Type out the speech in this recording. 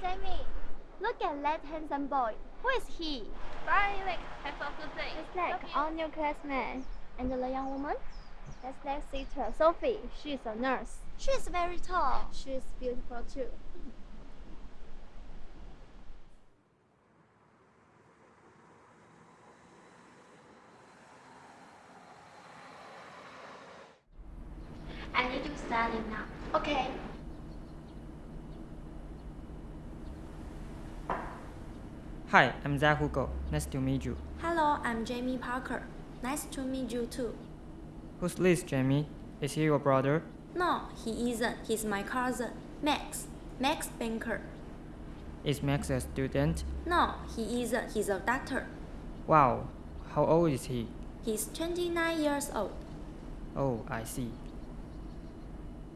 Jamie. Look at that handsome boy. Who is he? Bye, Alex. Have a good day. It's like our new classmate. And the young woman? That's next sister, Sophie. She's a nurse. She's very tall. She's beautiful too. I need to study now. Okay. Hi, I'm Zach Hugo. Nice to meet you. Hello, I'm Jamie Parker. Nice to meet you too. Who's this, Jamie? Is he your brother? No, he isn't. He's my cousin, Max. Max Banker. Is Max a student? No, he isn't. He's a doctor. Wow, how old is he? He's 29 years old. Oh, I see.